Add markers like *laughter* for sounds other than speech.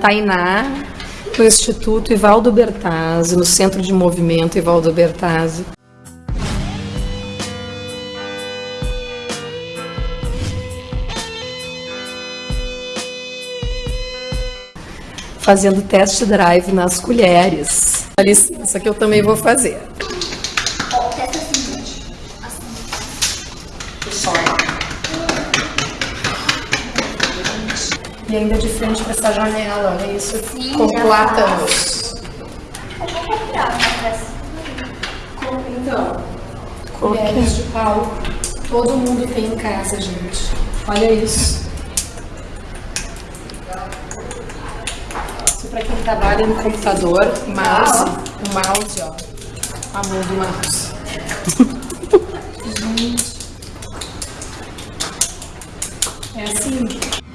Tainá, no Instituto Ivaldo Bertazzi, no Centro de Movimento Ivaldo Bertazzi. Fazendo test drive nas colheres. Dá licença que eu também vou fazer. Ó, testa assim, gente. Assim. E ainda de frente para essa janela, olha isso. Sim, com já plátanos. Então. Colheres de pau. Todo mundo tem em casa, gente. Olha isso. Isso para quem trabalha no computador, mouse, o mouse, ó. A mão do mouse. *laughs* gente. É assim.